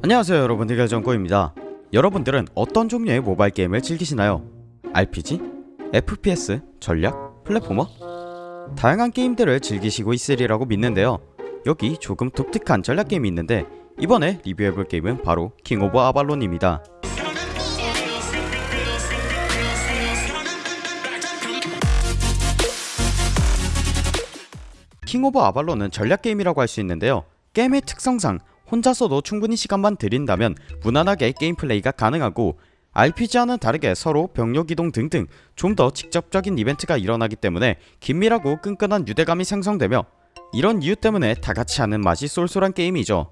안녕하세요 여러분 대결정꼬입니다 여러분들은 어떤 종류의 모바일 게임을 즐기시나요? RPG? FPS? 전략? platformer? 다양한 게임들을 즐기시고 있으리라고 믿는데요 여기 조금 독특한 전략 게임이 있는데 이번에 리뷰해볼 게임은 바로 King of Avalon입니다 King of Avalon은 전략 게임이라고 할 수 있는데요 게임의 특성상 혼자서도 충분히 시간만 들인다면 무난하게 게임 플레이가 가능하고 RPG와는 다르게 서로 병력 이동 등등 좀 더 직접적인 이벤트가 일어나기 때문에 긴밀하고 끈끈한 유대감이 생성되며 이런 이유 때문에 다같이 하는 맛이 쏠쏠한 게임이죠.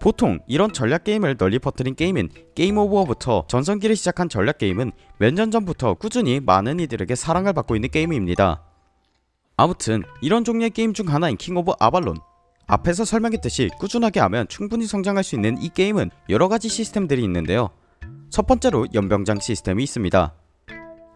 보통 이런 전략 게임을 널리 퍼뜨린 게임인 Game of War부터 전성기를 시작한 전략 게임은 몇 년 전부터 꾸준히 많은 이들에게 사랑을 받고 있는 게임입니다. 아무튼 이런 종류의 게임 중 하나인 King of Avalon 앞에서 설명했듯이 꾸준하게 하면 충분히 성장할 수 있는 이 게임은 여러가지 시스템들이 있는데요. 첫 번째로 연병장 시스템이 있습니다.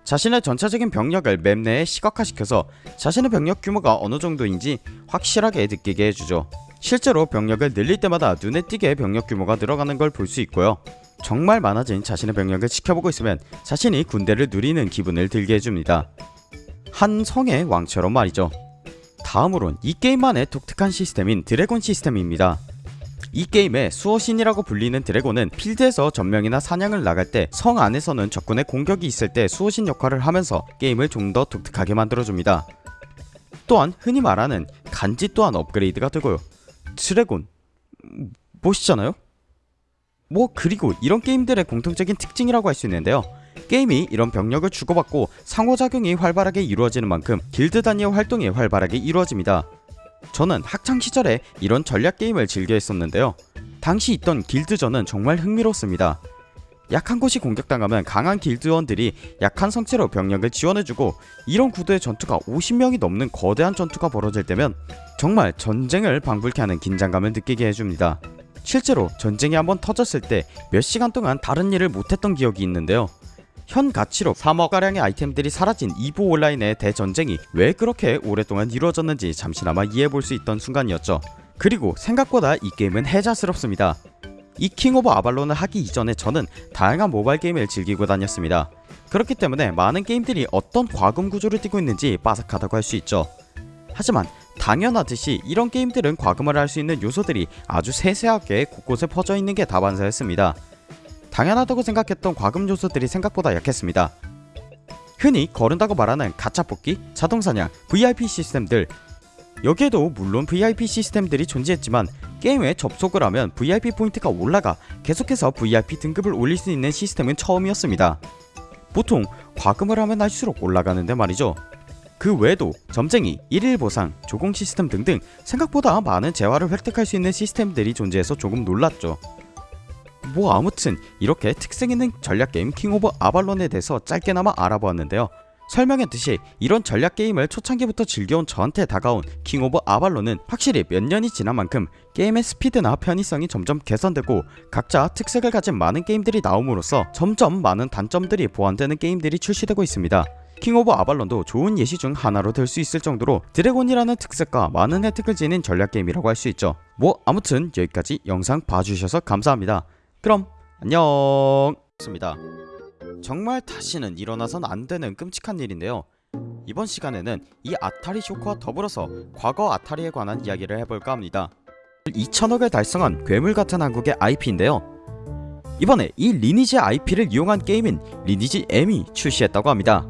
자신의 전체적인 병력을 맵 내에 시각화시켜서 자신의 병력 규모가 어느 정도인지 확실하게 느끼게 해주죠. 실제로 병력을 늘릴 때마다 눈에 띄게 병력 규모가 늘어가는 걸 볼 수 있고요. 정말 많아진 자신의 병력을 지켜보고 있으면 자신이 군대를 누리는 기분을 들게 해줍니다. 한 성의 왕처럼 말이죠 다음으론 이 게임만의 독특한 시스템인 드래곤 시스템입니다. 이 게임의 수호신이라고 불리는 드래곤은 필드에서 전명이나 사냥을 나갈 때 성 안에서는 적군의 공격이 있을 때 수호신 역할을 하면서 게임을 좀 더 독특하게 만들어줍니다. 또한 흔히 말하는 간지 또한 업그레이드가 되고요. 드래곤 멋있잖아요? 뭐 그리고 이런 게임들의 공통적인 특징이라고 할 수 있는데요. 게임이 이런 병력을 주고받고 상호작용이 활발하게 이루어지는 만큼 길드 단위의 활동이 활발하게 이루어집니다. 저는 학창시절에 이런 전략 게임을 즐겨 했었는데요. 당시 있던 길드전은 정말 흥미롭습니다. 약한 곳이 공격당하면 강한 길드원들이 약한 성체로 병력을 지원해주고 이런 구도의 전투가 50명이 넘는 거대한 전투가 벌어질 때면 정말 전쟁을 방불케 하는 긴장감을 느끼게 해줍니다. 실제로 전쟁이 한번 터졌을 때 몇 시간 동안 다른 일을 못했던 기억이 있는데요. 현 가치로 3억가량의 아이템들이 사라진 EVE Online의 대전쟁이 왜 그렇게 오랫동안 이루어졌는지 잠시나마 이해해볼 수 있던 순간이었죠. 그리고 생각보다 이 게임은 혜자스럽습니다. 이 King of Avalon을 하기 이전에 저는 다양한 모바일 게임을 즐기고 다녔습니다. 그렇기 때문에 많은 게임들이 어떤 과금 구조를 띠고 있는지 빠삭하다고 할 수 있죠. 하지만 당연하듯이 이런 게임들은 과금을 할 수 있는 요소들이 아주 세세하게 곳곳에 퍼져 있는 게 다반사였습니다 당연하다고 생각했던 과금 요소들이 생각보다 약했습니다. 흔히 거른다고 말하는 가차 뽑기, 자동사냥, VIP 시스템들 여기에도 물론 VIP 시스템들이 존재했지만 게임에 접속을 하면 VIP 포인트가 올라가 계속해서 VIP 등급을 올릴 수 있는 시스템은 처음이었습니다. 보통 과금을 하면 할수록 올라가는데 말이죠. 그 외에도 점쟁이, 일일 보상, 조공 시스템 등등 생각보다 많은 재화를 획득할 수 있는 시스템들이 존재해서 조금 놀랐죠. 뭐 아무튼 이렇게 특색 있는 전략 게임 King of Avalon에 대해서 짧게나마 알아보았는데요. 설명했듯이 이런 전략 게임을 초창기부터 즐겨온 저한테 다가온 King of Avalon은 확실히 몇 년이 지난 만큼 게임의 스피드나 편의성이 점점 개선되고 각자 특색을 가진 많은 게임들이 나옴으로써 점점 많은 단점들이 보완되는 게임들이 출시되고 있습니다. King of Avalon도 좋은 예시 중 하나로 될 수 있을 정도로 드래곤이라는 특색과 많은 혜택을 지닌 전략 게임이라고 할 수 있죠. 뭐 아무튼 여기까지 영상 봐주셔서 감사합니다. 그럼 안녕. 습니다. 정말 다시는 일어나선 안되는 끔찍한 일인데요. 이번 시간에는 이 Atari 쇼크와 더불어서 과거 Atari에 관한 이야기를 해볼까 합니다. 2천억을 달성한 괴물같은 한국의 IP인데요. 이번에 이 리니지 IP를 이용한 게임인 리니지 M이 출시했다고 합니다